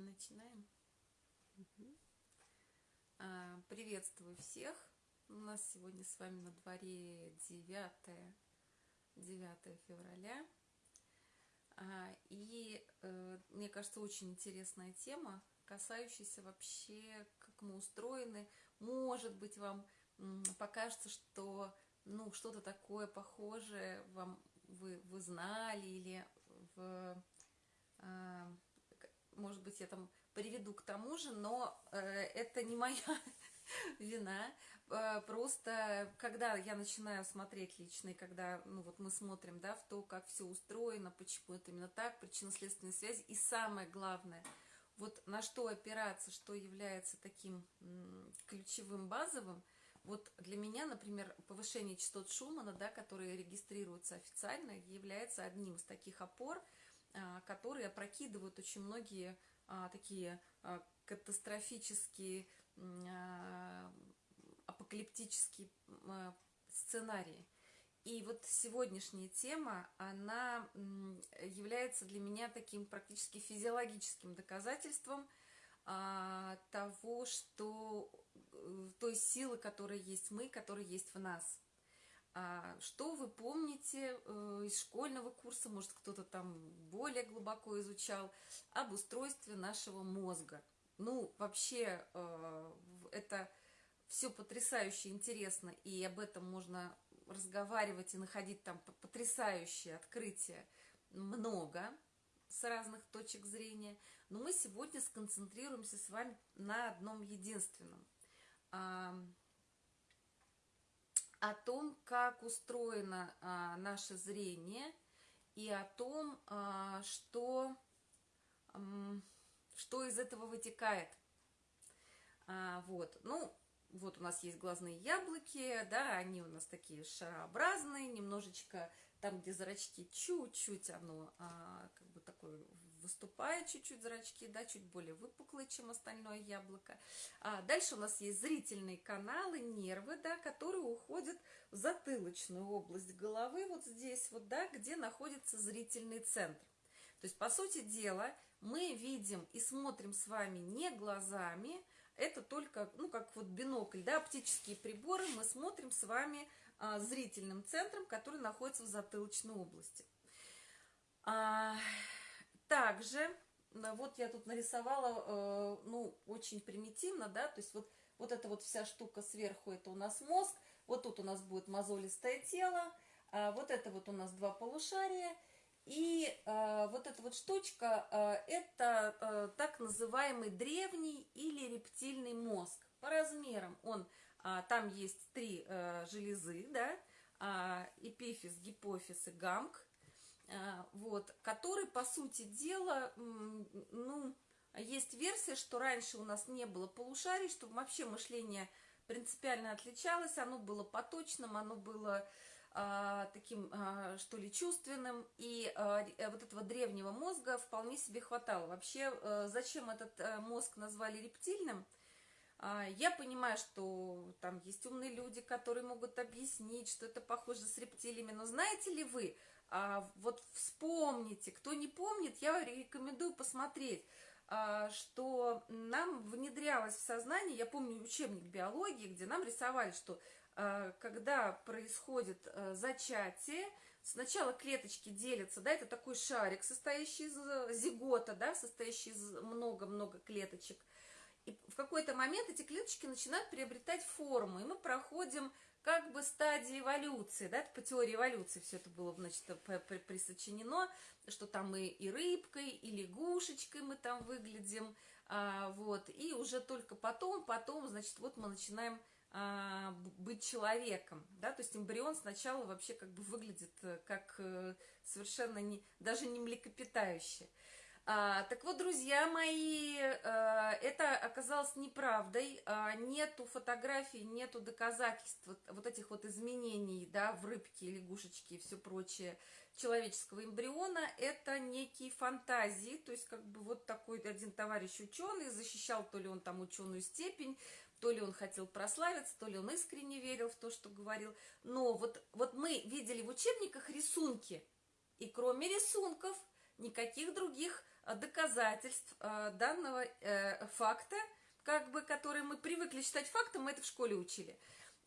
Начинаем. А, приветствую всех. У нас сегодня с вами на дворе 9, 9 февраля. А, и э, мне кажется, очень интересная тема, касающаяся вообще, как мы устроены. Может быть, вам покажется, что ну, что-то такое похожее вам вы, вы знали или в а, может быть, я там приведу к тому же, но э, это не моя вина. Э, просто, когда я начинаю смотреть лично, и когда, ну, вот мы смотрим, да, в то, как все устроено, почему это именно так, причинно-следственные связи, и самое главное, вот на что опираться, что является таким ключевым, базовым, вот для меня, например, повышение частот Шумана, да, которые регистрируются официально, является одним из таких опор – которые опрокидывают очень многие а, такие а, катастрофические, апокалиптические сценарии. И вот сегодняшняя тема, она является для меня таким практически физиологическим доказательством того, что э, той силы, которая есть мы, которая есть в нас. А что вы помните э, из школьного курса, может кто-то там более глубоко изучал, об устройстве нашего мозга? Ну, вообще, э, это все потрясающе интересно, и об этом можно разговаривать и находить там потрясающие открытия много с разных точек зрения. Но мы сегодня сконцентрируемся с вами на одном единственном – о том, как устроено а, наше зрение и о том, а, что, что из этого вытекает. А, вот, ну, вот у нас есть глазные яблоки, да, они у нас такие шарообразные, немножечко там, где зрачки чуть-чуть, оно а, как бы такое выступает чуть-чуть зрачки, да, чуть более выпуклые, чем остальное яблоко. А дальше у нас есть зрительные каналы, нервы, да, которые уходят в затылочную область головы, вот здесь вот, да, где находится зрительный центр. То есть, по сути дела, мы видим и смотрим с вами не глазами, это только, ну, как вот бинокль, да, оптические приборы, мы смотрим с вами а, зрительным центром, который находится в затылочной области. А, также, э, вот я тут нарисовала, э, ну, очень примитивно, да, то есть вот, вот эта вот вся штука сверху, это у нас мозг, вот тут у нас будет мозолистое тело, а вот это вот у нас два полушария, и э, вот эта вот штучка, э, это э, так называемый древний или рептильный мозг. По размерам он, э, там есть три э, железы, да, э, эпифиз, гипофиз и гамк, вот, который, по сути дела, ну, есть версия, что раньше у нас не было полушарий, что вообще мышление принципиально отличалось, оно было поточным, оно было а, таким, а, что ли, чувственным, и а, вот этого древнего мозга вполне себе хватало. Вообще, а, зачем этот а, мозг назвали рептильным? А, я понимаю, что там есть умные люди, которые могут объяснить, что это похоже с рептилиями, но знаете ли вы, а, вот вспомните, кто не помнит, я рекомендую посмотреть, а, что нам внедрялось в сознание, я помню учебник биологии, где нам рисовали, что а, когда происходит а, зачатие, сначала клеточки делятся, да, это такой шарик, состоящий из э, зигота, да, состоящий из много-много клеточек, и в какой-то момент эти клеточки начинают приобретать форму, и мы проходим как бы стадии эволюции, да, это по теории эволюции все это было, значит, присочинено, что там мы и рыбкой, и лягушечкой мы там выглядим, а, вот, и уже только потом, потом, значит, вот мы начинаем а, быть человеком, да, то есть эмбрион сначала вообще как бы выглядит э, как э, совершенно не, даже не млекопитающее, а, так вот, друзья мои, а, это оказалось неправдой. А, нету фотографий, нету доказательств вот, вот этих вот изменений, да, в рыбке, лягушечке и все прочее человеческого эмбриона. Это некие фантазии, то есть как бы вот такой один товарищ ученый защищал то ли он там ученую степень, то ли он хотел прославиться, то ли он искренне верил в то, что говорил. Но вот, вот мы видели в учебниках рисунки, и кроме рисунков никаких других доказательств данного факта, как бы, который мы привыкли считать фактом, мы это в школе учили,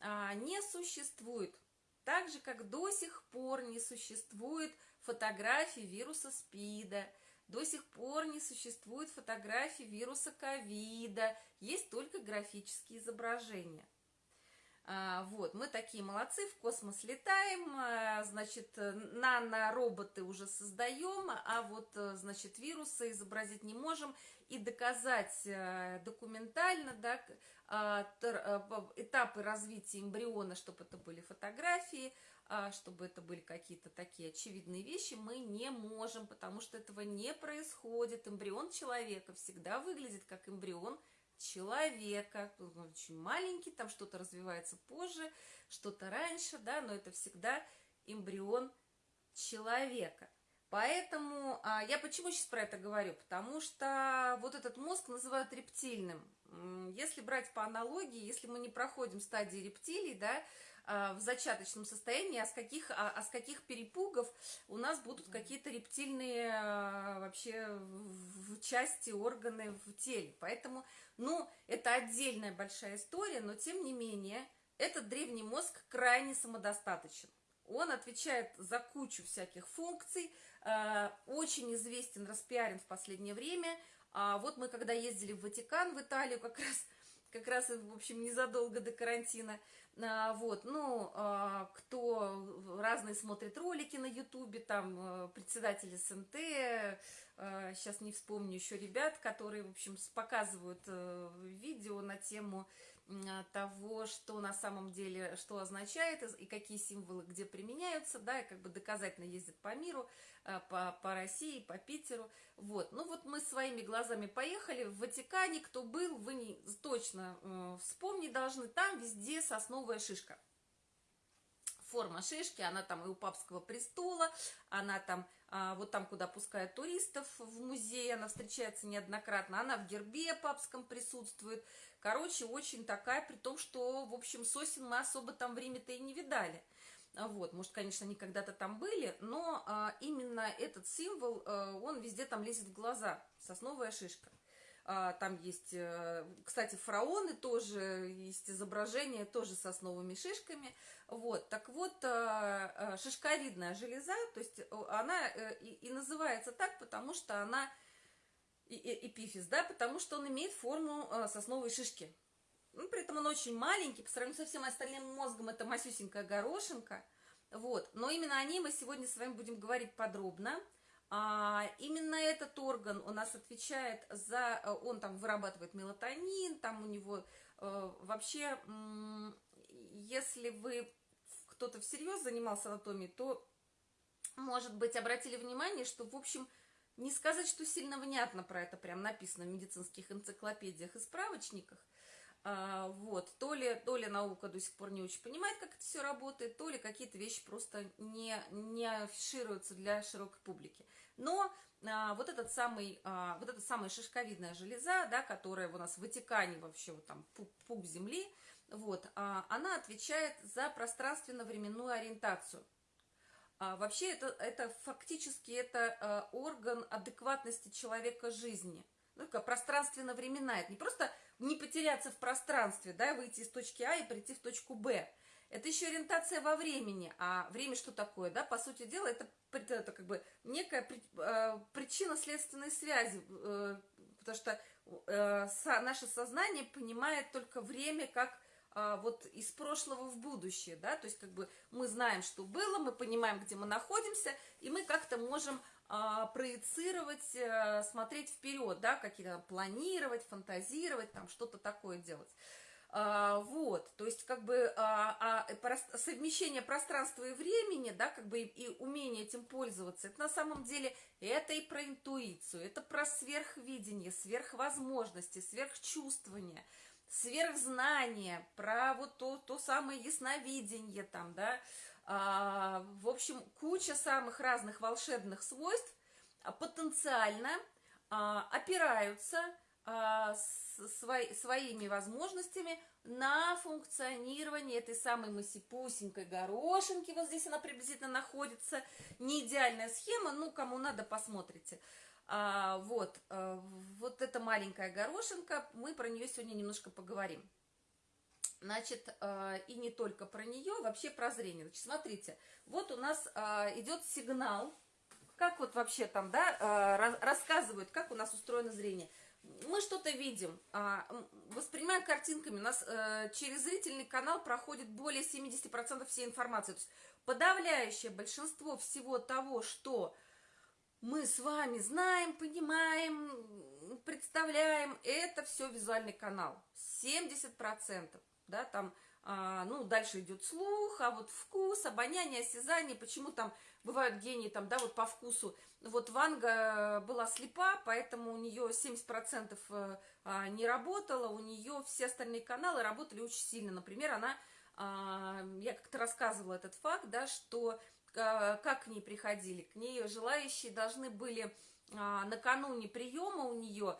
не существует. Так же, как до сих пор не существует фотографии вируса СПИДа, до сих пор не существует фотографии вируса ковида, есть только графические изображения. А, вот, мы такие молодцы, в космос летаем, а, значит, нанороботы уже создаем, а вот, значит, вирусы изобразить не можем и доказать а, документально, да, этапы развития эмбриона, чтобы это были фотографии, чтобы это были какие-то такие очевидные вещи, мы не можем, потому что этого не происходит. Эмбрион человека всегда выглядит как эмбрион человека, он очень маленький, там что-то развивается позже, что-то раньше, да, но это всегда эмбрион человека. Поэтому а, я почему сейчас про это говорю? Потому что вот этот мозг называют рептильным. Если брать по аналогии, если мы не проходим стадии рептилий, да, в зачаточном состоянии, а с каких, а, а с каких перепугов у нас будут какие-то рептильные а, вообще в, части, органы в теле. Поэтому, ну, это отдельная большая история, но тем не менее, этот древний мозг крайне самодостаточен. Он отвечает за кучу всяких функций, очень известен, распиарен в последнее время. Вот мы когда ездили в Ватикан, в Италию, как раз как раз, в общем, незадолго до карантина. А, вот, ну, а, кто разные смотрит ролики на ютубе, там, э, председатель СНТ, сейчас не вспомню еще ребят, которые, в общем, показывают э, видео на тему того, что на самом деле, что означает и какие символы где применяются, да, и как бы доказательно ездят по миру, э, по, по России, по Питеру, вот. Ну вот мы своими глазами поехали в Ватикане, кто был, вы не, точно э, вспомнить должны, там везде сосновая шишка форма шишки, она там и у папского престола, она там, а, вот там, куда пускают туристов в музей, она встречается неоднократно, она в гербе папском присутствует. Короче, очень такая, при том, что, в общем, сосен мы особо там в Риме-то и не видали. Вот, может, конечно, они когда-то там были, но а, именно этот символ, а, он везде там лезет в глаза, сосновая шишка. А, там есть, э, кстати, фараоны тоже, есть изображения тоже с основными шишками. Вот, так вот, а, а, шишковидная железа, то есть она э, и называется так, потому что она, эпифиз, да, потому что он имеет форму сосновой шишки. Ну, при этом он очень маленький, по сравнению со всем остальным мозгом это масюсенькая горошинка. Вот, но именно о ней мы сегодня с вами будем говорить подробно. А, именно этот орган у нас отвечает за, э, он там вырабатывает мелатонин, там у него э, вообще, если вы кто-то всерьез занимался анатомией, то, может быть, обратили внимание, что, в общем, не сказать, что сильно внятно про это прям написано в медицинских энциклопедиях и справочниках, а, вот, то ли, то ли наука до сих пор не очень понимает, как это все работает, то ли какие-то вещи просто не, не афишируются для широкой публики. Но а, вот этот самый, а, вот эта самая шишковидная железа, да, которая у нас в Ватикане вообще вот там пуп, пуп земли, вот, а, она отвечает за пространственно-временную ориентацию. А, вообще это, это фактически это а, орган адекватности человека жизни. Ну, как пространственно-временная. Это не просто не потеряться в пространстве, да, выйти из точки А и прийти в точку Б. Это еще ориентация во времени. А время что такое, да? По сути дела, это, это как бы некая э, причинно-следственной связи, э, потому что э, наше сознание понимает только время как вот из прошлого в будущее, да, то есть как бы мы знаем, что было, мы понимаем, где мы находимся, и мы как-то можем а, проецировать, а, смотреть вперед, да, какие-то планировать, фантазировать, там что-то такое делать. А, вот, то есть как бы а, а, совмещение пространства и времени, да, как бы и, и умение этим пользоваться, это на самом деле это и про интуицию, это про сверхвидение, сверхвозможности, сверхчувствование, сверхзнание, про вот то, то самое ясновидение там, да, а, в общем, куча самых разных волшебных свойств а, потенциально а, опираются своими возможностями на функционирование этой самой масипусенькой горошинки. Вот здесь она приблизительно находится. Не идеальная схема, ну, кому надо, посмотрите. А, вот, а, вот эта маленькая горошинка, мы про нее сегодня немножко поговорим. Значит, а, и не только про нее, вообще про зрение. Значит, смотрите, вот у нас а, идет сигнал, как вот вообще там, да, а, рассказывают, как у нас устроено зрение. Мы что-то видим, а, воспринимаем картинками, у нас а, через зрительный канал проходит более 70% всей информации. То есть подавляющее большинство всего того, что мы с вами знаем, понимаем, представляем, это все визуальный канал. 70%, да, там, а, ну, дальше идет слух, а вот вкус, обоняние, осязание, почему там бывают гении, там, да, вот по вкусу. Вот Ванга была слепа, поэтому у нее 70% э, а, не работало, у нее все остальные каналы работали очень сильно. Например, она а, я как-то рассказывала этот факт, да, что как к ней приходили. К ней желающие должны были а, накануне приема у нее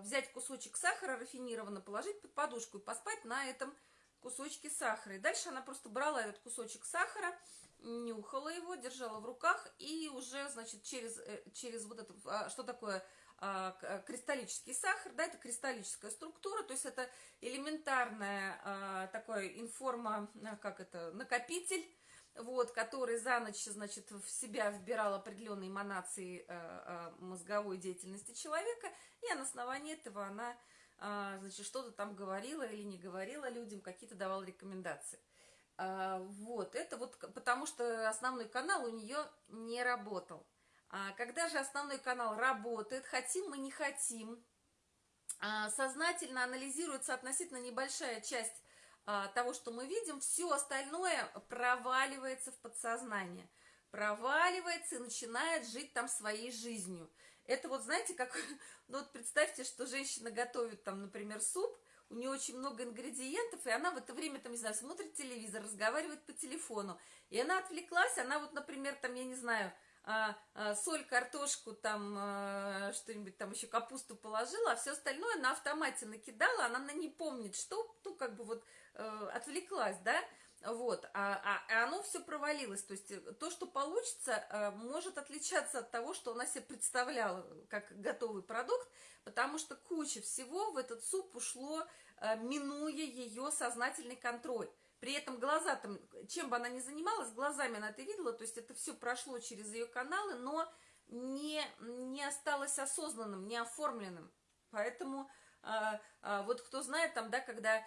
взять кусочек сахара рафинированно, положить под подушку и поспать на этом кусочке сахара. И дальше она просто брала этот кусочек сахара, нюхала его, держала в руках и уже, значит, через, э, через вот это, что такое а, а, кристаллический сахар, да, это кристаллическая структура, то есть это элементарная а, такой информа, как это, накопитель, вот, который за ночь, значит, в себя вбирал определенные эманации мозговой деятельности человека, и на основании этого она, значит, что-то там говорила или не говорила людям, какие-то давала рекомендации. Вот, это вот потому что основной канал у нее не работал. А когда же основной канал работает, хотим мы, не хотим, сознательно анализируется относительно небольшая часть того, что мы видим, все остальное проваливается в подсознание, проваливается и начинает жить там своей жизнью. Это вот, знаете, как, ну вот представьте, что женщина готовит там, например, суп, у нее очень много ингредиентов, и она в это время, там, не знаю, смотрит телевизор, разговаривает по телефону, и она отвлеклась, она вот, например, там, я не знаю, а, а, соль, картошку, там а, что-нибудь там еще капусту положила, а все остальное на автомате накидала, она не помнит, что, ну, как бы вот э, отвлеклась, да, вот, а, а, оно все провалилось, то есть то, что получится, э, может отличаться от того, что она себе представляла как готовый продукт, потому что куча всего в этот суп ушло, э, минуя ее сознательный контроль. При этом глаза там, чем бы она ни занималась, глазами она это видела, то есть это все прошло через ее каналы, но не, не осталось осознанным, не оформленным. Поэтому а, а, вот кто знает там, да, когда,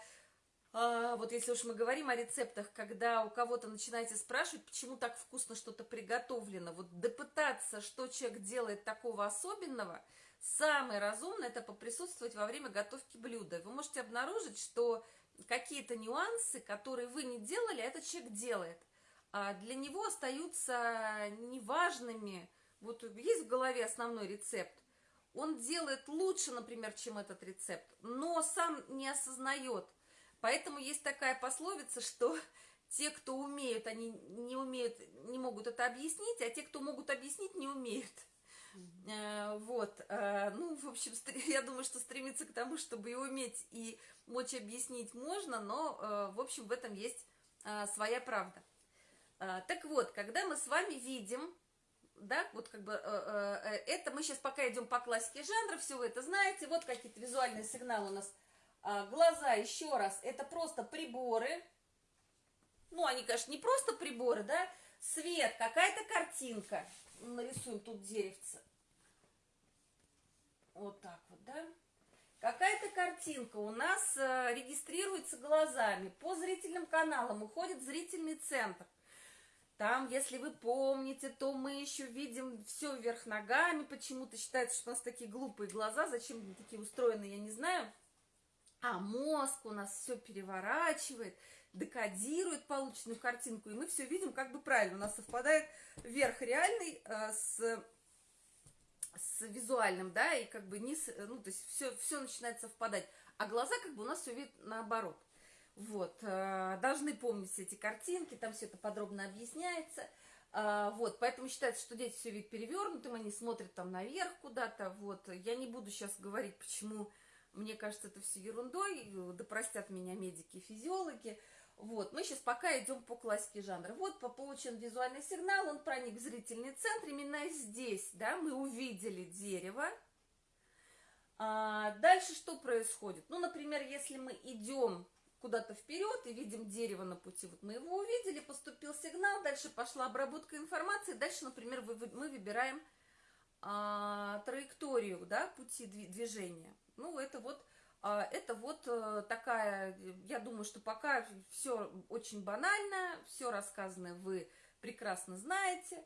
вот если уж мы говорим о рецептах, когда у кого-то начинаете спрашивать, почему так вкусно что-то приготовлено, вот допытаться, что человек делает такого особенного, самое разумное это поприсутствовать во время готовки блюда. Вы можете обнаружить, что какие-то нюансы, которые вы не делали, этот человек делает. А для него остаются неважными. Вот есть в голове основной рецепт. Он делает лучше, например, чем этот рецепт, но сам не осознает. Поэтому есть такая пословица, что те, кто умеют, они не умеют, не могут это объяснить, а те, кто могут объяснить, не умеют. Э, вот, э, ну, в общем, я думаю, что стремиться к тому, чтобы и уметь, и мочь объяснить можно, но, э, в общем, в этом есть своя правда. Так вот, когда мы с вами видим, да, вот как бы, это мы сейчас пока идем по классике жанра, все вы это знаете, вот какие-то визуальные сигналы у нас. Глаза, еще раз, это просто приборы, ну, они, конечно, не просто приборы, да, свет, какая-то картинка, нарисуем тут деревце. Вот так вот, да? Какая-то картинка у нас э, регистрируется глазами. По зрительным каналам уходит зрительный центр. Там, если вы помните, то мы еще видим все вверх ногами. Почему-то считается, что у нас такие глупые глаза. Зачем они такие устроены, я не знаю. А мозг у нас все переворачивает, декодирует полученную картинку. И мы все видим как бы правильно. У нас совпадает верх реальный э, с с визуальным, да, и как бы низ, ну, то есть все, все начинает совпадать. А глаза как бы у нас все видят наоборот. Вот, э, должны помнить все эти картинки, там все это подробно объясняется. Э, вот, поэтому считается, что дети все видят перевернутым, они смотрят там наверх куда-то. Вот, я не буду сейчас говорить, почему мне кажется это все ерундой, да простят меня медики физиологи. Вот, мы сейчас пока идем по классике жанра. Вот получен визуальный сигнал, он проник в зрительный центр. Именно здесь, да, мы увидели дерево. А дальше что происходит? Ну, например, если мы идем куда-то вперед и видим дерево на пути, вот мы его увидели, поступил сигнал, дальше пошла обработка информации, дальше, например, мы выбираем а, траекторию, да, пути движения. Ну, это вот а, это вот э, такая, я думаю, что пока все очень банально, все рассказанное вы прекрасно знаете.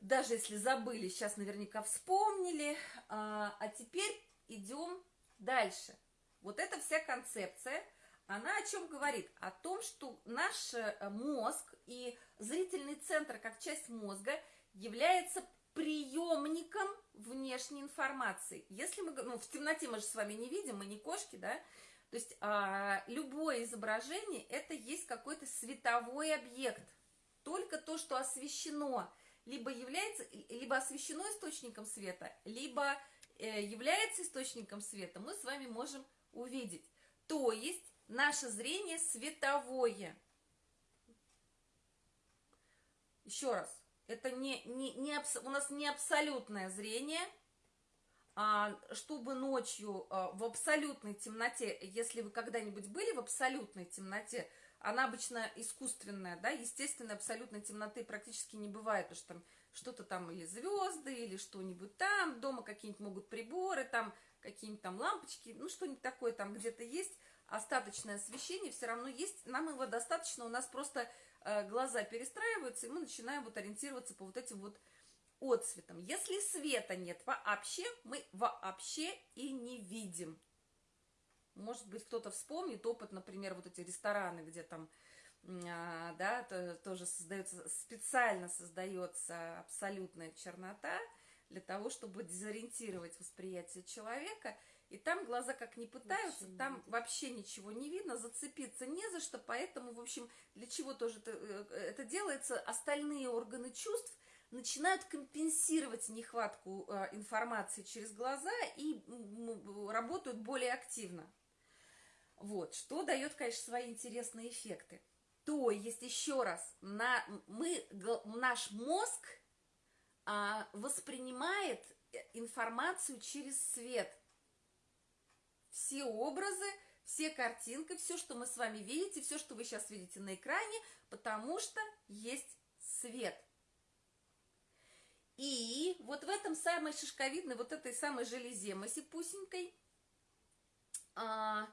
Даже если забыли, сейчас наверняка вспомнили. А, а теперь идем дальше. Вот эта вся концепция, она о чем говорит? О том, что наш э, мозг и зрительный центр как часть мозга является приемником внешней информации. Если мы, ну, в темноте мы же с вами не видим, мы не кошки, да, то есть а, любое изображение это есть какой-то световой объект. Только то, что освещено, либо является, либо освещено источником света, либо э, является источником света, мы с вами можем увидеть. То есть наше зрение световое. Еще раз, это не, не, не у нас не абсолютное зрение, а чтобы ночью а, в абсолютной темноте, если вы когда-нибудь были в абсолютной темноте, она обычно искусственная, да, естественной абсолютной темноты практически не бывает, потому что там что-то там или звезды, или что-нибудь там, дома какие-нибудь могут приборы, там какие-нибудь там лампочки, ну что-нибудь такое там где-то есть, остаточное освещение все равно есть, нам его достаточно, у нас просто глаза перестраиваются, и мы начинаем вот ориентироваться по вот этим вот отцветам. Если света нет вообще, мы вообще и не видим. Может быть, кто-то вспомнит опыт, например, вот эти рестораны, где там, а, да, то, тоже создается, специально создается абсолютная чернота для того, чтобы дезориентировать восприятие человека – и там глаза как не пытаются, вообще там не вообще ничего не видно, зацепиться не за что, поэтому, в общем, для чего тоже это, э, это делается, остальные органы чувств начинают компенсировать нехватку э, информации через глаза и работают более активно. Вот, что дает, конечно, свои интересные эффекты. То есть, еще раз, на, мы, наш мозг а, воспринимает э, информацию через свет – все образы, все картинки, все, что мы с вами видите, все, что вы сейчас видите на экране, потому что есть свет. И вот в этом самой шишковидной, вот этой самой железе масипусенькой, а,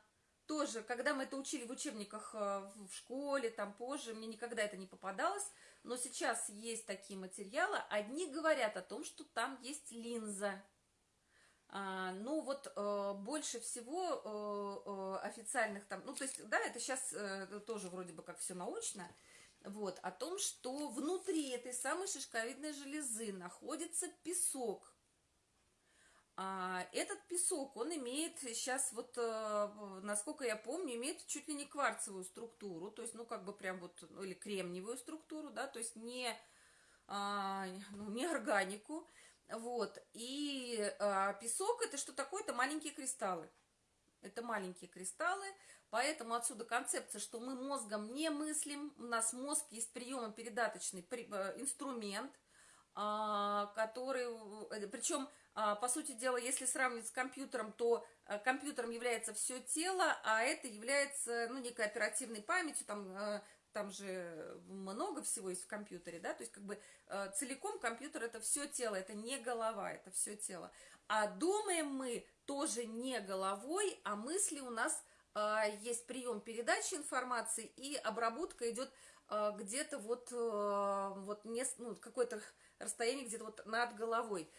тоже, когда мы это учили в учебниках а, в школе, там позже, мне никогда это не попадалось, но сейчас есть такие материалы, одни говорят о том, что там есть линза, ну вот э, больше всего э, э, официальных там, ну то есть, да, это сейчас тоже вроде бы как все научно, вот, о том, что внутри этой самой шишковидной железы находится песок. А этот песок, он имеет сейчас вот, насколько я помню, имеет чуть ли не кварцевую структуру, то есть, ну как бы прям вот, ну, или кремниевую структуру, да, то есть не, а, ну, не органику, вот. И э, песок это что такое? Это маленькие кристаллы. Это маленькие кристаллы, поэтому отсюда концепция, что мы мозгом не мыслим, у нас мозг есть приемо-передаточный э, инструмент, а, который, э, причем, а, по сути дела, если сравнивать с компьютером, то э, компьютером является все тело, а это является, ну, некой оперативной памятью, там, там же много всего есть в компьютере, да, то есть как бы э, целиком компьютер это все тело, это не голова, это все тело. А думаем мы тоже не головой, а мысли у нас э, есть прием передачи информации и обработка идет э, где-то вот, э, вот не, ну, какое-то расстояние где-то вот над головой.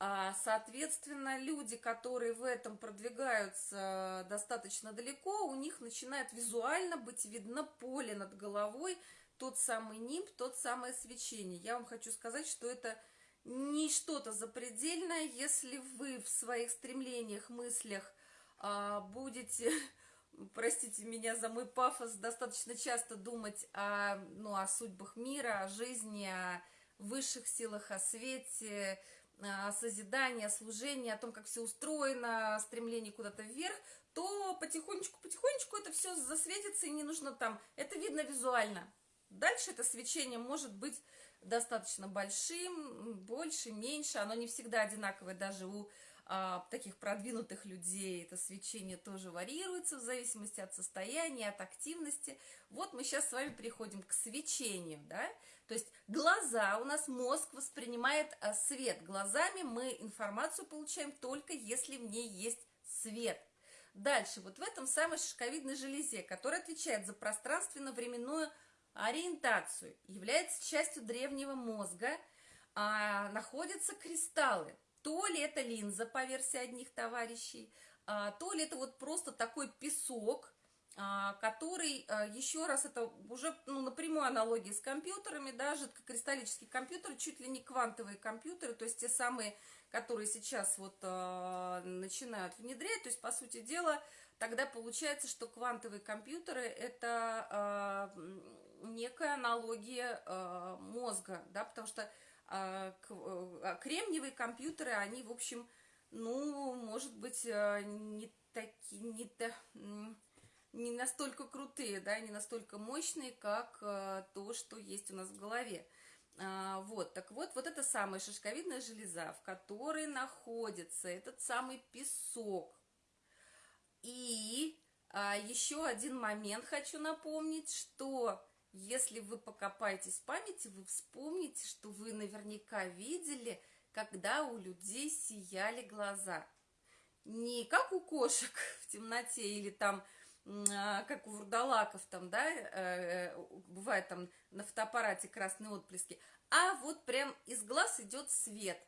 Соответственно, люди, которые в этом продвигаются достаточно далеко, у них начинает визуально быть видно поле над головой, тот самый нимб, тот самое свечение. Я вам хочу сказать, что это не что-то запредельное, если вы в своих стремлениях, мыслях а, будете, простите меня за мой пафос, достаточно часто думать о, ну, о судьбах мира, о жизни, о высших силах, о свете, а, созидания, служения, о том, как все устроено, стремление куда-то вверх, то потихонечку-потихонечку это все засветится, и не нужно там, это видно визуально. Дальше это свечение может быть достаточно большим, больше, меньше, оно не всегда одинаковое, даже у а, таких продвинутых людей это свечение тоже варьируется в зависимости от состояния, от активности. Вот мы сейчас с вами переходим к свечению, да, то есть глаза, у нас мозг воспринимает а, свет, глазами мы информацию получаем только если в ней есть свет. Дальше, вот в этом самой шишковидной железе, которая отвечает за пространственно-временную ориентацию, является частью древнего мозга, а, находятся кристаллы. То ли это линза, по версии одних товарищей, а, то ли это вот просто такой песок, который, а, еще раз, это уже ну, напрямую аналогия с компьютерами, да, жидкокристаллические компьютеры, чуть ли не квантовые компьютеры, то есть те самые, которые сейчас вот э, начинают внедрять, то есть, по сути дела, тогда получается, что квантовые компьютеры это э, некая аналогия э, мозга, да, потому что а, а, кремниевые компьютеры, они, в общем, ну, может быть, э, не такие, не, не настолько крутые, да, не настолько мощные, как э, то, что есть у нас в голове. А, вот, так вот, вот это самая шишковидная железа, в которой находится этот самый песок. И еще один момент хочу напомнить, что если вы покопаетесь в памяти, вы вспомните, что вы наверняка видели, когда у людей сияли глаза. Не как у кошек в темноте или там а, как у вурдалаков там, да, э, бывает там на фотоаппарате красные отблески, а вот прям из глаз идет свет.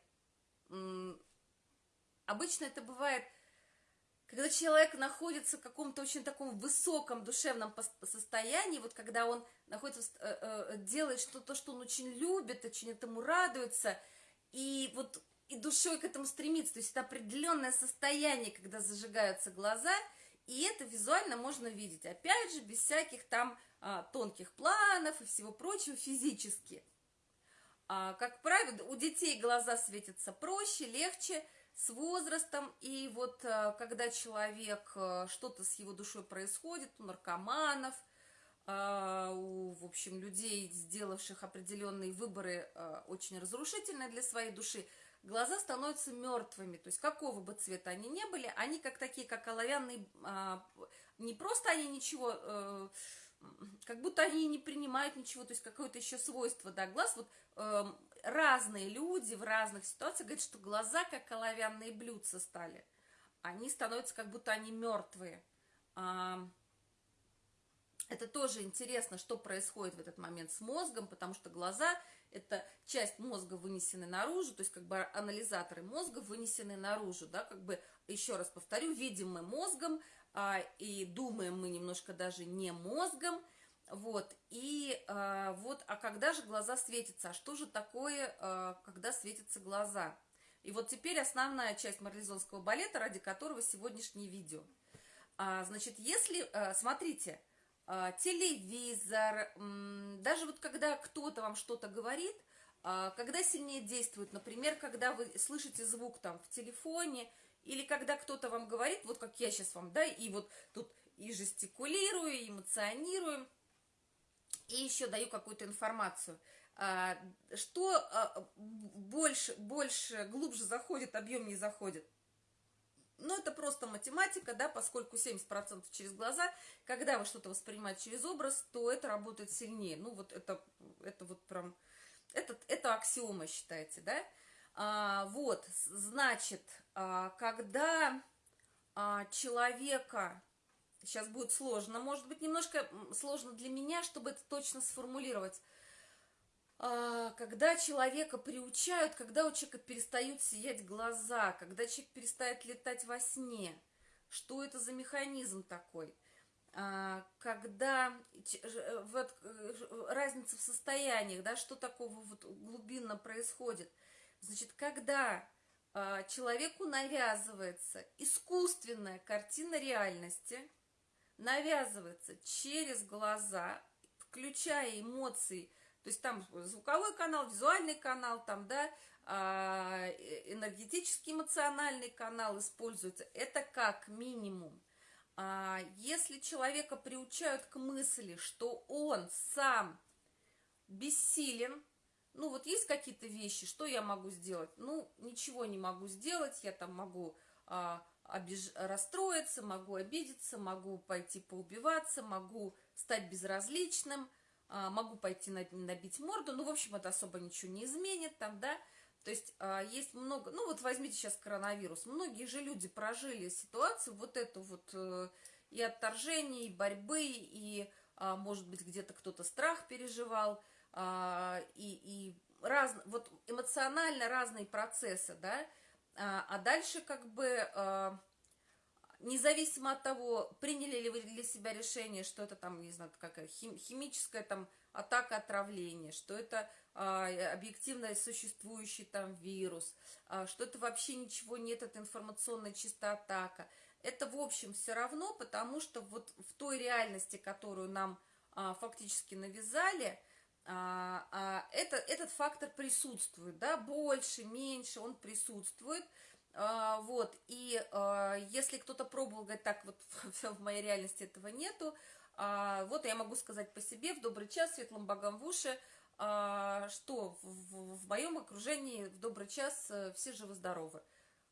Обычно это бывает когда человек находится в каком-то очень таком высоком душевном состоянии, вот когда он находится, э, э, делает что-то, что он очень любит, очень этому радуется, и вот и душой к этому стремится, то есть это определенное состояние, когда зажигаются глаза, и это визуально можно видеть, опять же, без всяких там а, тонких планов и всего прочего физически. А, как правило, у детей глаза светятся проще, легче, с возрастом, и вот э, когда человек, э, что-то с его душой происходит, у наркоманов, э, у, в общем, людей, сделавших определенные выборы, очень разрушительные для своей души, глаза становятся мертвыми, то есть какого бы цвета они ни были, они как такие, как оловянные, а, не просто они ничего как будто они не принимают ничего, то есть какое-то еще свойство, да, глаз, вот э, разные люди в разных ситуациях говорят, что глаза как оловянные блюдца стали, они становятся как будто они мертвые. А, это тоже интересно, что происходит в этот момент с мозгом, потому что глаза – это часть мозга, вынесенная наружу, то есть как бы анализаторы мозга вынесены наружу, да, как бы, еще раз повторю, видим мы мозгом, а, и думаем мы немножко даже не мозгом, вот, и а, вот, а когда же глаза светятся? А что же такое, а, когда светятся глаза? И вот теперь основная часть марлезонского балета, ради которого сегодняшнее видео. А, значит, если, а, смотрите, телевизор, даже вот когда кто-то вам что-то говорит, а, когда сильнее действует, например, когда вы слышите звук там в телефоне, или когда кто-то вам говорит, вот как я сейчас вам, да, и вот тут и жестикулирую, и эмоционирую, и еще даю какую-то информацию. А, что а, больше, больше, глубже заходит, объемнее заходит? Ну, это просто математика, да, поскольку 70% через глаза, когда вы что-то воспринимаете через образ, то это работает сильнее. Ну, вот это, это вот прям, это, это аксиома считается, да. А, вот, значит, а, когда а, человека, сейчас будет сложно, может быть, немножко сложно для меня, чтобы это точно сформулировать, когда человека приучают, когда у человека перестают сиять глаза, когда человек перестает летать во сне, что это за механизм такой? А, когда э, вот, э, разница в состояниях, да, что такого вот глубинно происходит – Значит, когда э, человеку навязывается искусственная картина реальности, навязывается через глаза, включая эмоции, то есть там звуковой канал, визуальный канал, там, да, а, энергетический эмоциональный канал используется, это как минимум. А, если человека приучают к мысли, что он сам бессилен, ну вот есть какие-то вещи, что я могу сделать? Ну, ничего не могу сделать, я там могу а, обиж... расстроиться, могу обидеться, могу пойти поубиваться, могу стать безразличным, могу пойти набить морду, ну, в общем, это особо ничего не изменит там, да, то есть а, есть много, ну, вот возьмите сейчас коронавирус, многие же люди прожили ситуацию вот эту вот э, и отторжение, и борьбы, и, а, может быть, где-то кто-то страх переживал, и, и раз, вот эмоционально разные процессы, да, а дальше как бы независимо от того, приняли ли вы для себя решение, что это там, не знаю, какая хим, химическая там атака отравления, что это а, объективно существующий там вирус, а, что это вообще ничего нет, это информационная чистая атака. Это, в общем, все равно, потому что вот в той реальности, которую нам а, фактически навязали, а, а, это, этот фактор присутствует, да, больше, меньше, он присутствует, а, вот, и а, если кто-то пробовал, говорит, так вот в моей реальности этого нету, а, вот я могу сказать по себе, в добрый час, светлым богам в уши, что в, моем окружении в добрый час а, все живы-здоровы.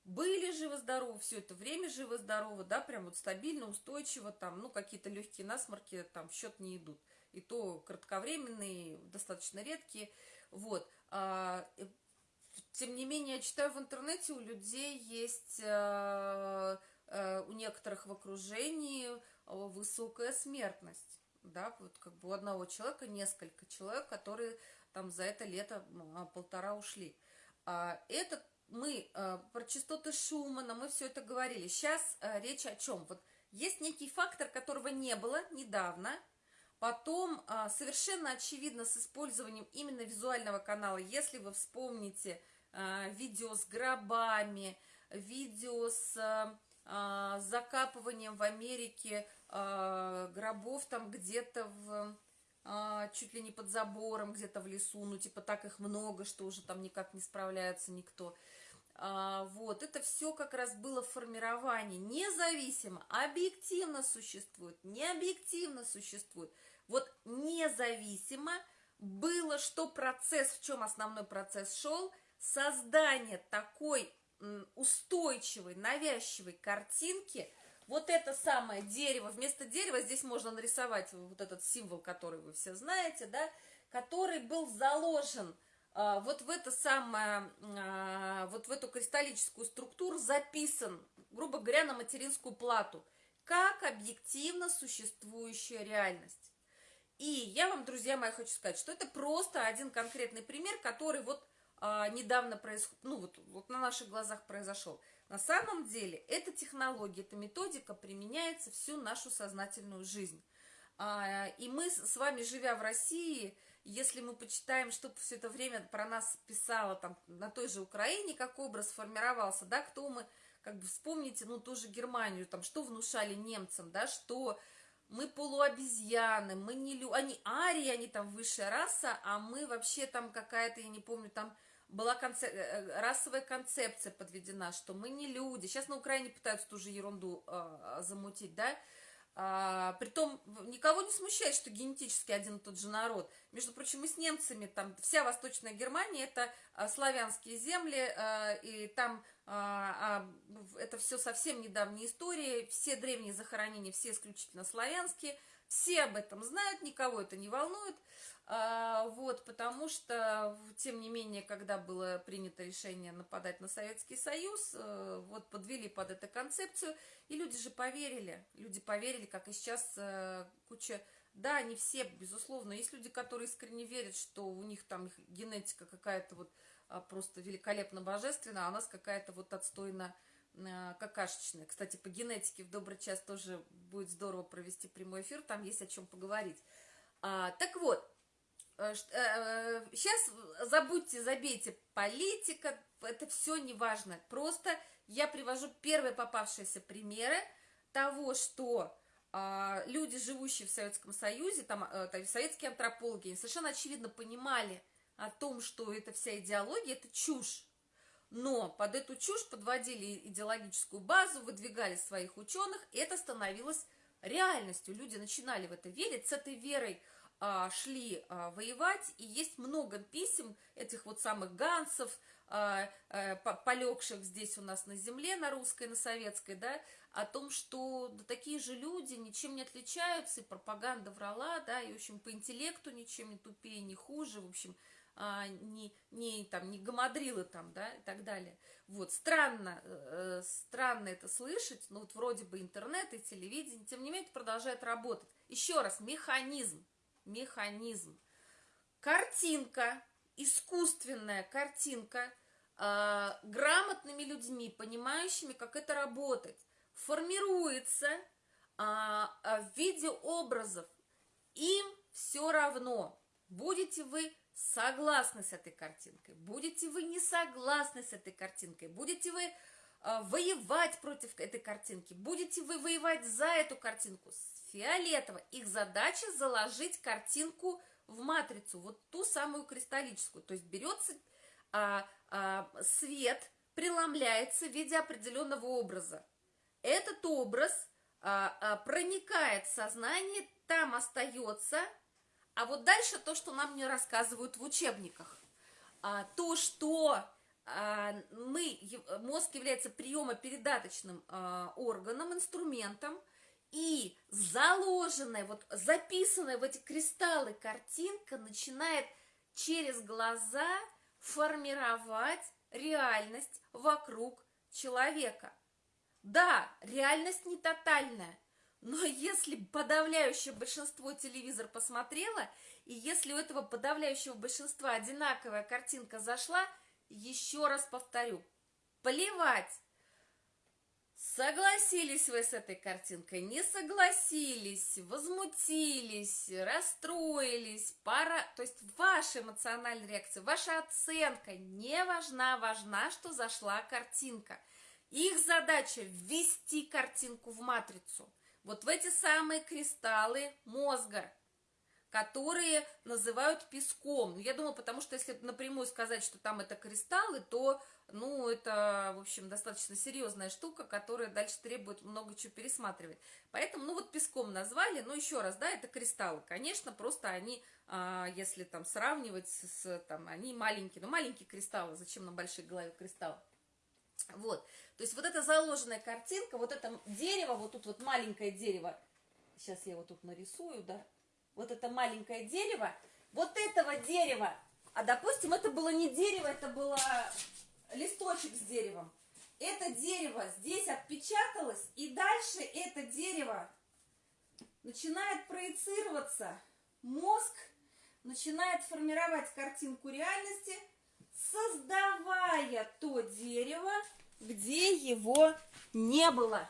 Были живы-здоровы, все это время живы-здоровы, да, прям вот стабильно, устойчиво, там, ну, какие-то легкие насморки там в счет не идут. И то кратковременные, достаточно редкие, вот. А, тем не менее, я читаю в интернете, у людей есть, э, э, у некоторых в окружении э, высокая смертность. Да, вот как бы у одного человека несколько человек, которые там за это лето а, полтора ушли. А это мы про частоты Шумана, мы все это говорили. Сейчас речь о чем? Вот есть некий фактор, которого не было недавно, Потом совершенно очевидно с использованием именно визуального канала, если вы вспомните а, видео с гробами, видео с а, закапыванием в Америке а, гробов там где-то в чуть ли не под забором, где-то в лесу, ну типа так их много, что уже там никак не справляется никто. Вот, это все как раз было формирование, независимо, объективно существует, не объективно существует. Вот независимо было, что процесс, в чем основной процесс шел, создание такой устойчивой, навязчивой картинки, вот это самое дерево, вместо дерева здесь можно нарисовать вот этот символ, который вы все знаете, да, который был заложен а, вот в это самое, а, вот в эту кристаллическую структуру записан, грубо говоря, на материнскую плату, как объективно существующая реальность. И я вам, друзья мои, хочу сказать, что это просто один конкретный пример, который вот а, недавно происходит, ну вот, вот на наших глазах произошел. На самом деле эта технология, эта методика применяется всю нашу сознательную жизнь. А, и мы с вами, живя в России, если мы почитаем, что все это время про нас писало там на той же Украине, как образ формировался, да, кто мы, как бы вспомните, ну, ту же Германию, там, что внушали немцам, да, что мы полуобезьяны, мы не люди, они арии, они там высшая раса, а мы вообще там какая-то, я не помню, там была концеп... Э, э, расовая концепция подведена, что мы не люди. Сейчас на Украине пытаются ту же ерунду э, замутить, да? А, притом никого не смущает, что генетически один и тот же народ. Между прочим, мы с немцами, там вся Восточная Германия, это а, славянские земли, а, и там а, это все совсем недавняя история, все древние захоронения, все исключительно славянские, все об этом знают, никого это не волнует. А, вот, потому что, тем не менее, когда было принято решение нападать на Советский Союз, э, вот подвели под эту концепцию, и люди же поверили, люди поверили, как и сейчас э, куча, да, не все, безусловно, есть люди, которые искренне верят, что у них там генетика какая-то вот а, просто великолепно божественная, а у нас какая-то вот отстойно э, какашечная. Кстати, по генетике в добрый час тоже будет здорово провести прямой эфир, там есть о чем поговорить. А, так вот, Сейчас э, э, забудьте, забейте политика, это все не важно. Просто я привожу первые попавшиеся примеры того, что а, люди, живущие в Советском Союзе, там, э, там советские антропологи, совершенно очевидно понимали, о том, что эта вся идеология – это чушь. Но под эту чушь подводили идеологическую базу, выдвигали своих ученых, и это становилось реальностью. Люди начинали в это верить, с этой верой шли а, воевать, и есть много писем этих вот самых гансов, а, а, полегших здесь у нас на земле, на русской, на советской, да, о том, что да, такие же люди ничем не отличаются, и пропаганда врала, да, и, в общем, по интеллекту ничем не тупее, не хуже, в общем, а, не, не, там, не гамадрилы там, да, и так далее. Вот, странно, э, странно это слышать, но вот вроде бы интернет и телевидение, тем не менее, это продолжает работать. Еще раз, механизм, механизм. Картинка, искусственная картинка, э, грамотными людьми, понимающими, как это работать, формируется э, в виде образов. Им все равно, будете вы согласны с этой картинкой, будете вы не согласны с этой картинкой, будете вы э, воевать против этой картинки, будете вы воевать за эту картинку, фиолетово. Их задача заложить картинку в матрицу, вот ту самую кристаллическую. То есть берется а, а, свет, преломляется в виде определенного образа. Этот образ а, а, проникает в сознание, там остается а вот дальше то, что нам не рассказывают в учебниках. А, то, что мы, мозг является приемопередаточным а, органом, инструментом, и заложенная, вот записанная в эти кристаллы картинка начинает через глаза формировать реальность вокруг человека. Да, реальность не тотальная, но если подавляющее большинство телевизор посмотрело, и если у этого подавляющего большинства одинаковая картинка зашла, еще раз повторю, плевать, Согласились вы с этой картинкой, не согласились, возмутились, расстроились, пора, то есть ваша эмоциональная реакция, ваша оценка не важна, важна, что зашла картинка. Их задача ввести картинку в матрицу – вот в эти самые кристаллы мозга, которые называют песком. Ну, я думаю, потому что если напрямую сказать, что там это кристаллы, то, ну, это, в общем, достаточно серьезная штука, которая дальше требует много чего пересматривать. Поэтому, ну, вот песком назвали, но еще раз, да, это кристаллы. Конечно, просто они, а, если там сравнивать с, там, они маленькие, ну, маленькие кристаллы, зачем на большой голове кристаллы? Вот, то есть вот эта заложенная картинка, вот это дерево, вот тут вот маленькое дерево, сейчас я его тут нарисую, да, вот это маленькое дерево, вот этого дерева, а допустим, это было не дерево, это было листочек с деревом, это дерево здесь отпечаталось, и дальше это дерево начинает проецироваться, мозг начинает формировать картинку реальности – создавая то дерево, где его не было.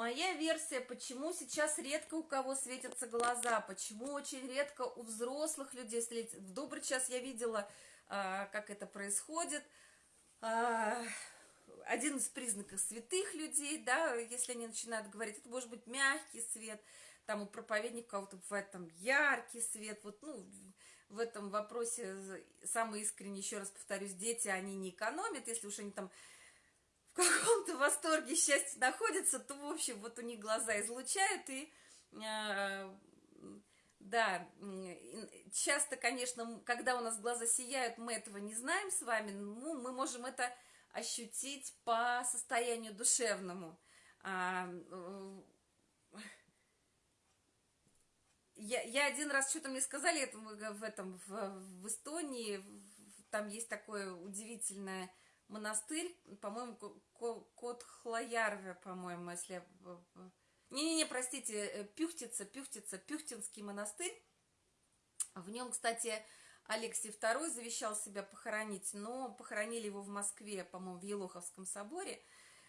Моя версия, почему сейчас редко у кого светятся глаза, почему очень редко у взрослых людей светятся. В добрый час я видела, а, как это происходит. А, один из признаков святых людей, да, если они начинают говорить, это может быть мягкий свет, там у проповедника кого-то бывает там яркий свет, вот, ну, в этом вопросе самый искренний, еще раз повторюсь, дети, они не экономят, если уж они там в каком-то восторге, счастья находятся, то, в общем, вот у них глаза излучают, и, э, да, часто, конечно, когда у нас глаза сияют, мы этого не знаем с вами, ну, мы можем это ощутить по состоянию душевному. А, э, я, я один раз что-то мне сказали это в этом в, в Эстонии, там есть такой удивительный монастырь, по-моему, Кот Хлоярве, по-моему, если. Не-не-не, простите, э, Пюхтица, Пюхтица, Пюхтинский монастырь. В нем, кстати, Алексей II завещал себя похоронить, но похоронили его в Москве, по-моему, в Елоховском соборе.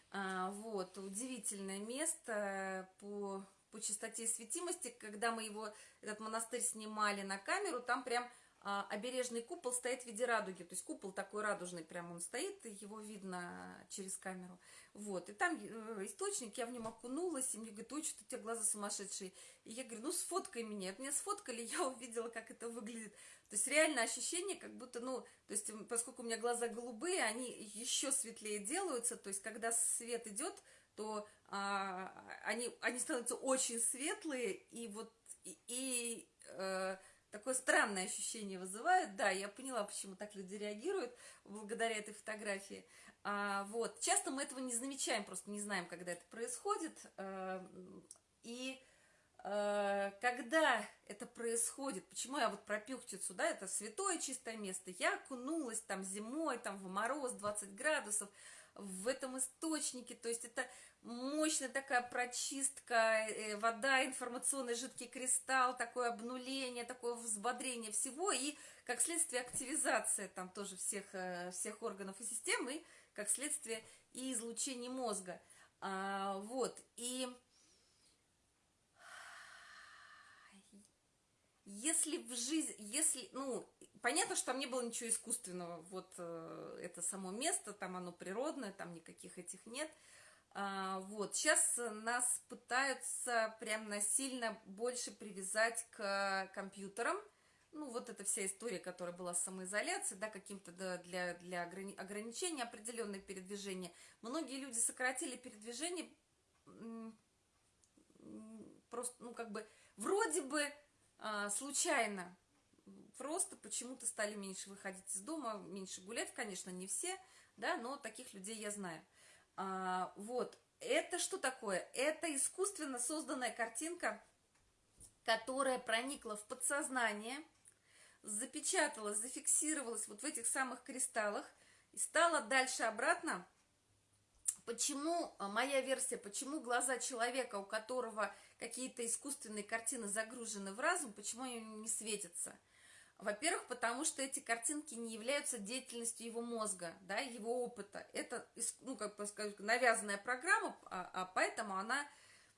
А, вот, удивительное место по, по чистоте и светимости. Когда мы его, этот монастырь снимали на камеру, там прям обережный купол стоит в виде радуги, то есть купол такой радужный, прям он стоит, его видно через камеру, вот, и там э, источник, я в нем окунулась, и мне говорят, ой, что у тебя глаза сумасшедшие, и я говорю, ну, сфоткай меня, меня сфоткали, я увидела, как это выглядит, то есть реально ощущение, как будто, ну, то есть поскольку у меня глаза голубые, они еще светлее делаются, то есть когда свет идет, то а, они, они становятся очень светлые, и вот, и, и э, такое странное ощущение вызывают. Да, я поняла, почему так люди реагируют благодаря этой фотографии. А, вот. Часто мы этого не замечаем, просто не знаем, когда это происходит. А, и а, когда это происходит, почему я вот про Пюхтицу, да, это святое чистое место, я окунулась там зимой, там в мороз 20 градусов, в этом источнике, то есть это мощная такая прочистка, э, вода, информационный жидкий кристалл, такое обнуление, такое взбодрение всего, и как следствие активизация там тоже всех, э, всех органов и систем, и как следствие и излучение мозга. А, вот, и если в жизни, если, ну, понятно, что там не было ничего искусственного, вот э, это само место, там оно природное, там никаких этих нет, а, вот, сейчас нас пытаются прям насильно больше привязать к компьютерам, ну, вот эта вся история, которая была с самоизоляцией, да, каким-то да, для, для ограни ограничения определенных передвижения. Многие люди сократили передвижение просто, ну, как бы, вроде бы а, случайно, просто почему-то стали меньше выходить из дома, меньше гулять, конечно, не все, да, но таких людей я знаю. А, вот, это что такое? Это искусственно созданная картинка, которая проникла в подсознание, запечаталась, зафиксировалась вот в этих самых кристаллах и стала дальше обратно. Почему а, моя версия, почему глаза человека, у которого какие-то искусственные картины загружены в разум, почему они не светятся – во-первых, потому что эти картинки не являются деятельностью его мозга, да, его опыта. Это, ну, как бы сказать, навязанная программа, а, а поэтому она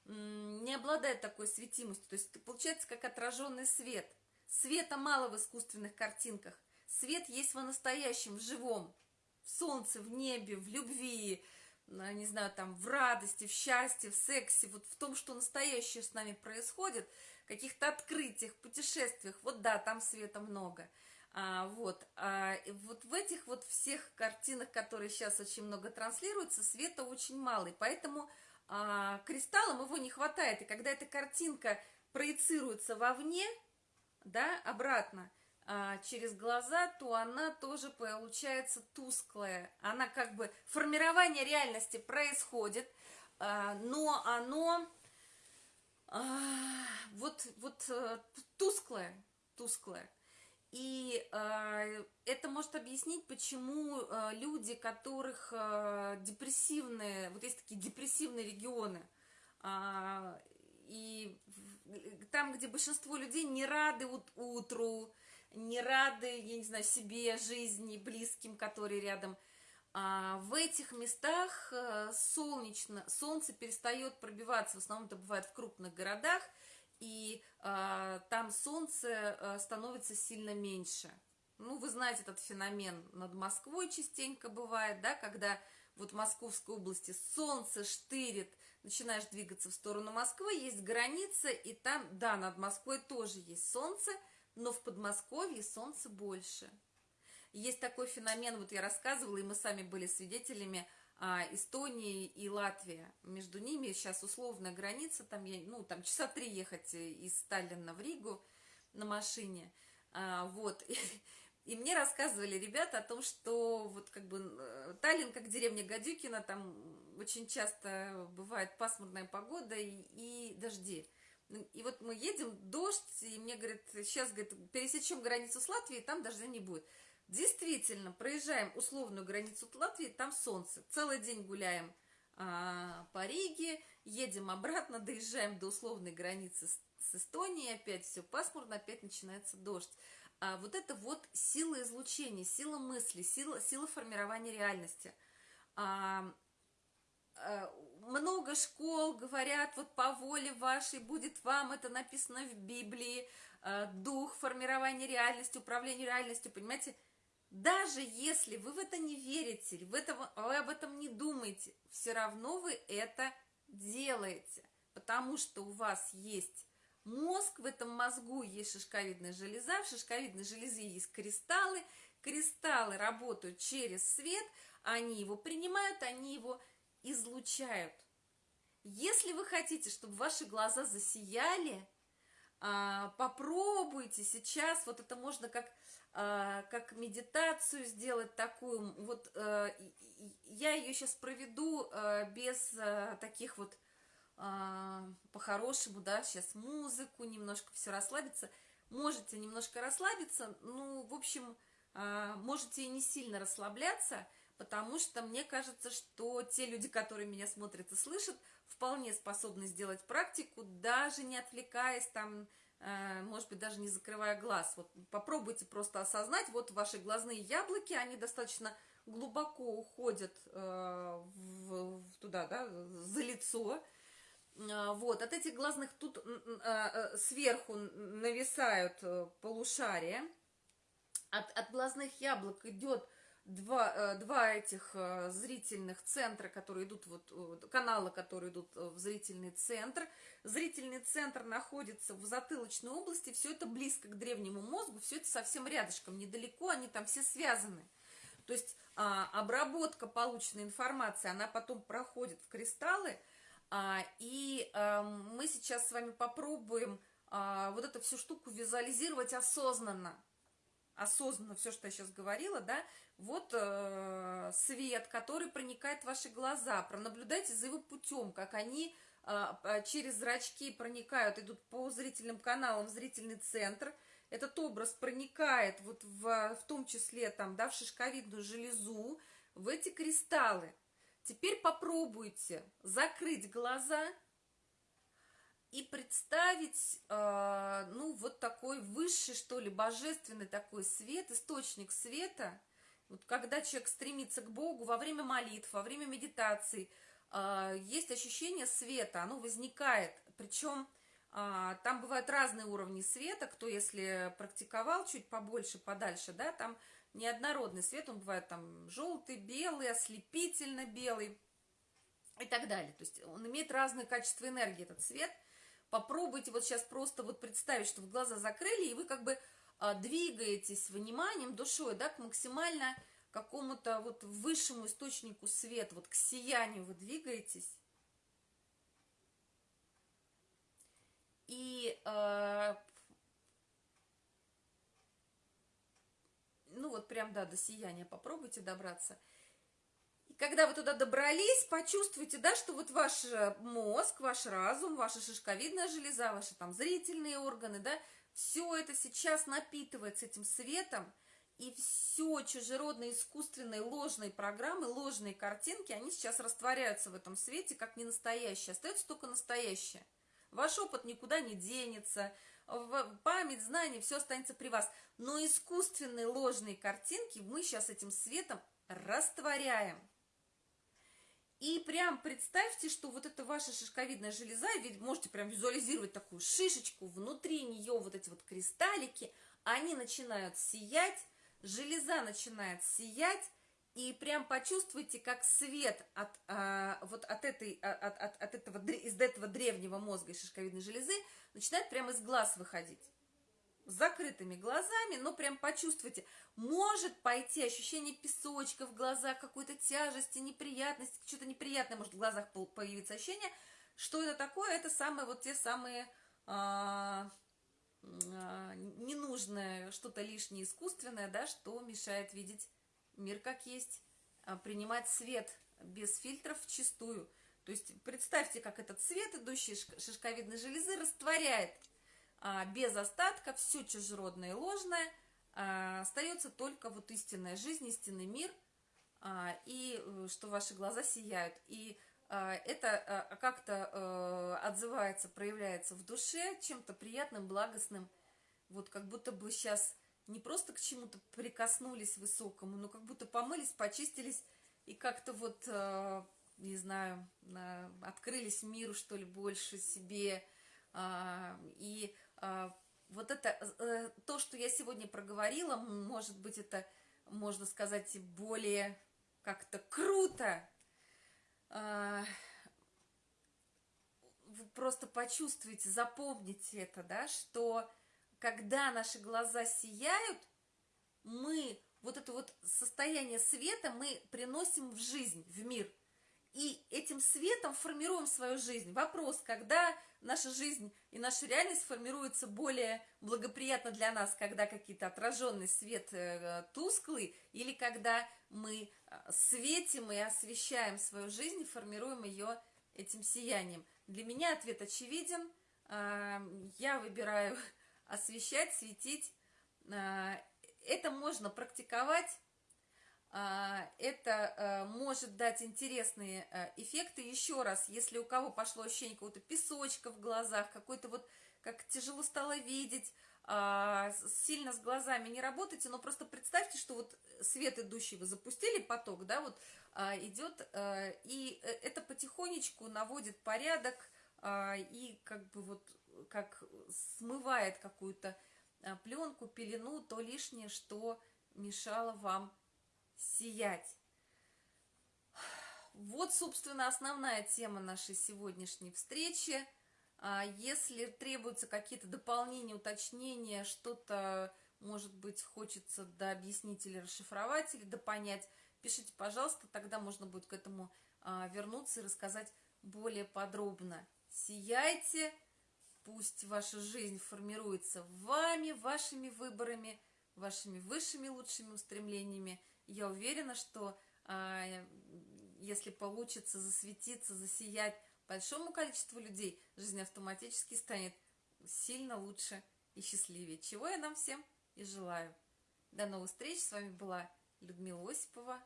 не обладает такой светимостью. То есть получается как отраженный свет. Света мало в искусственных картинках. Свет есть в настоящем, в живом. В солнце, в небе, в любви, не знаю, там, в радости, в счастье, в сексе, вот в том, что настоящее с нами происходит – каких-то открытиях, путешествиях. Вот да, там света много. А, вот, а, вот в этих вот всех картинах, которые сейчас очень много транслируются, света очень мало. И поэтому а, кристаллам его не хватает. И когда эта картинка проецируется вовне, да, обратно, а, через глаза, то она тоже получается тусклая. Она как бы, формирование реальности происходит, а, но оно а, вот, вот э, тусклое, тусклое. И э, это может объяснить, почему э, люди, которых э, депрессивные, вот есть такие депрессивные регионы, э, и там, где большинство людей не рады ут утру, не рады, я не знаю, себе, жизни, близким, которые рядом – а в этих местах э, солнечно, солнце перестает пробиваться, в основном это бывает в крупных городах, и а, там солнце а, становится сильно меньше. Ну, вы знаете этот феномен над Москвой частенько бывает, да, когда вот в Московской области солнце штырит, начинаешь двигаться в сторону Москвы, есть граница, и там, да, над Москвой тоже есть солнце, но в Подмосковье солнце больше. Есть такой феномен, вот я рассказывала, и мы сами были свидетелями, а, Эстонии и Латвия. Между ними сейчас условная граница, там, я, ну, там часа три ехать из Сталина в Ригу на машине. А, вот. И, и мне рассказывали ребята о том, что вот как бы э, Таллин, как деревня Гадюкина, там очень часто бывает пасмурная погода и, и дожди. И вот мы едем, дождь, и мне говорят, сейчас, говорит, пересечем границу с Латвией, там дождя не будет. Действительно, проезжаем условную границу Латвии, там солнце. Целый день гуляем а, по Риге, едем обратно, доезжаем до условной границы с, с Эстонией, опять все пасмурно, опять начинается дождь. А вот это вот сила излучения, сила мысли, сила, сила формирования реальности. А, а, много школ говорят, вот по воле вашей будет вам, это написано в Библии, дух формирования реальности, управления реальностью, понимаете? Даже если вы в это не верите, в этом, вы об этом не думаете, все равно вы это делаете, потому что у вас есть мозг, в этом мозгу есть шишковидная железа, в шишковидной железе есть кристаллы, кристаллы работают через свет, они его принимают, они его излучают. Если вы хотите, чтобы ваши глаза засияли, попробуйте сейчас, вот это можно как, а, как медитацию сделать такую, вот э, я ее сейчас проведу э, без э, таких вот по-хорошему, да, сейчас музыку, немножко все расслабиться, можете немножко расслабиться, ну, в общем, можете и не сильно расслабляться, потому что мне кажется, что те люди, которые меня смотрят и слышат, вполне способны сделать практику, даже не отвлекаясь там, э, может быть, даже не закрывая глаз. Вот попробуйте просто осознать, вот ваши глазные яблоки, они достаточно глубоко уходят э, в, туда, да, за лицо. Э, вот, от этих глазных тут сверху нависают полушария. От, от глазных яблок идет два, э, два этих э, зрительных центра, которые идут, вот, э, канала, которые идут в зрительный центр. Зрительный центр находится в затылочной области, все это близко к древнему мозгу, все это совсем рядышком, недалеко, они там все связаны. То есть а, обработка полученной информации, она потом проходит в кристаллы, а, и а, мы сейчас с вами попробуем а, вот эту всю штуку визуализировать осознанно осознанно все, что я сейчас говорила, да, вот э, свет, который проникает в ваши глаза, пронаблюдайте за его путем, как они э, через зрачки проникают, идут по зрительным каналам в зрительный центр, этот образ проникает вот в, в том числе там, да, в шишковидную железу, в эти кристаллы. Теперь попробуйте закрыть глаза и представить, э, ну, вот такой высший, что ли, божественный такой свет, источник света, вот когда человек стремится к Богу во время молитв, во время медитации, э, есть ощущение света, оно возникает, причем э, там бывают разные уровни света, кто, если практиковал чуть побольше, подальше, да, там неоднородный свет, он бывает там желтый, белый, ослепительно белый и так далее. То есть он имеет разные качества энергии, этот свет – Попробуйте вот сейчас просто вот представить, что в глаза закрыли, и вы как бы а, двигаетесь вниманием, душой, да, к максимально какому-то вот высшему источнику света, вот к сиянию вы двигаетесь. И э, ну вот прям, да, до сияния попробуйте добраться – когда вы туда добрались, почувствуйте, да, что вот ваш э, мозг, ваш разум, ваша шишковидная железа, ваши там зрительные органы, да, все это сейчас напитывается этим светом, и все чужеродные, искусственные, ложные программы, ложные картинки, они сейчас растворяются в этом свете, как не настоящие. Остается только настоящее. Ваш опыт никуда не денется, память, знания, все останется при вас. Но искусственные, ложные картинки мы сейчас этим светом растворяем. И прям представьте, что вот это ваша шишковидная железа, ведь можете прям визуализировать такую шишечку, внутри нее вот эти вот кристаллики, они начинают сиять, железа начинает сиять, и прям почувствуйте, как свет от, а, вот от, этой, а, от, от, от этого, из этого древнего мозга и шишковидной железы начинает прямо из глаз выходить с закрытыми глазами, но прям почувствуйте, может пойти ощущение песочка в глазах, какой-то тяжести, неприятности, что-то неприятное может в глазах появиться ощущение. Что это такое? Это самые вот те самые а, а, ненужное, что-то лишнее искусственное, да, что мешает видеть мир как есть, а, принимать свет без фильтров чистую. То есть представьте, как этот свет, идущий из шишковидной железы, растворяет без остатка, все чужеродное и ложное, а, остается только вот истинная жизнь, истинный мир, а, и э, что ваши глаза сияют. И это как-то э, отзывается, проявляется в душе чем-то приятным, благостным, вот как будто бы сейчас не просто к чему-то прикоснулись высокому, но как будто помылись, почистились и как-то вот, э, не знаю, открылись миру, что ли, больше себе, и вот это, э, то, что я сегодня проговорила, может быть, это, можно сказать, более как-то круто. Э, вы просто почувствуете, запомните это, да, что когда наши глаза сияют, мы вот это вот состояние света мы приносим в жизнь, в мир. И этим светом формируем свою жизнь. Вопрос, когда наша жизнь и наша реальность формируется более благоприятно для нас, когда какие-то отраженный свет э, тусклый, или когда мы э, светим и освещаем свою жизнь, формируем ее этим сиянием. Для меня ответ очевиден. Э, я выбираю освещать, светить. Это можно практиковать, это может дать интересные эффекты. Еще раз, если у кого пошло ощущение какого-то песочка в глазах, какой-то вот, как тяжело стало видеть, сильно с глазами не работайте, но просто представьте, что вот свет идущий вы запустили поток, да, вот идет, и это потихонечку наводит порядок, и как бы вот как смывает какую-то а, пленку, пелену, то лишнее, что мешало вам сиять. Вот, собственно, основная тема нашей сегодняшней встречи. А, если требуются какие-то дополнения, уточнения, что-то, может быть, хочется дообъяснить или расшифровать, или допонять, пишите, пожалуйста, тогда можно будет к этому а, вернуться и рассказать более подробно. Сияйте! Пусть ваша жизнь формируется вами, вашими выборами, вашими высшими лучшими устремлениями. Я уверена, что а, если получится засветиться, засиять большому количеству людей, жизнь автоматически станет сильно лучше и счастливее. Чего я нам всем и желаю. До новых встреч. С вами была Людмила Осипова,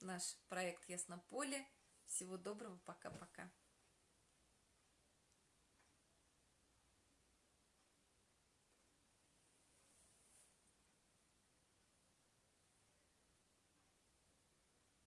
наш проект Яснополе. Всего доброго. Пока-пока.